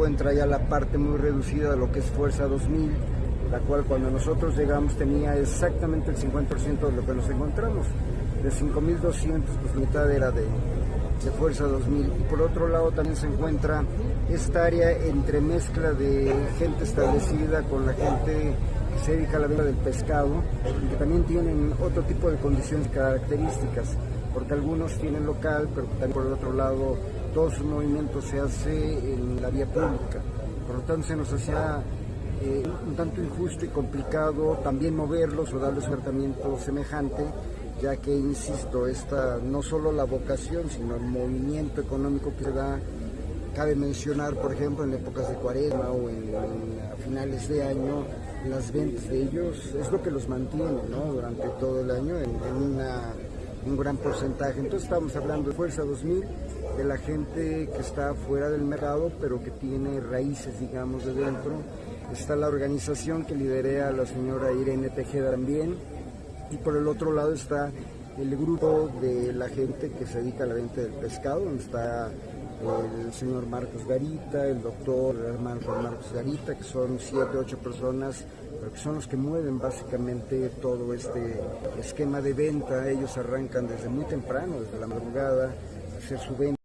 encuentra ya la parte muy reducida de lo que es Fuerza 2000, la cual cuando nosotros llegamos tenía exactamente el 50% de lo que nos encontramos. De 5.200, pues mitad era de, de Fuerza 2000. Y por otro lado también se encuentra esta área entre mezcla de gente establecida con la gente que se dedica a la venta del pescado y que también tienen otro tipo de condiciones características, porque algunos tienen local, pero también por el otro lado todo su movimiento se hace en la vía pública. Por lo tanto se nos hacía eh, un tanto injusto y complicado también moverlos o darles un tratamiento semejante ya que, insisto, esta no solo la vocación, sino el movimiento económico que se da, cabe mencionar, por ejemplo, en épocas de cuaresma o en, finales de año, las ventas de ellos es lo que los mantiene ¿no? durante todo el año en una, un gran porcentaje. Entonces estamos hablando de Fuerza 2000, de la gente que está fuera del mercado, pero que tiene raíces, digamos, de dentro. Está la organización que liderea la señora Irene Tejeda también, y por el otro lado está el grupo de la gente que se dedica a la venta del pescado, donde está el señor Marcos Garita, el doctor hermano Marcos Garita, que son siete, ocho personas, pero que son los que mueven básicamente todo este esquema de venta. Ellos arrancan desde muy temprano, desde la madrugada, hacer su venta.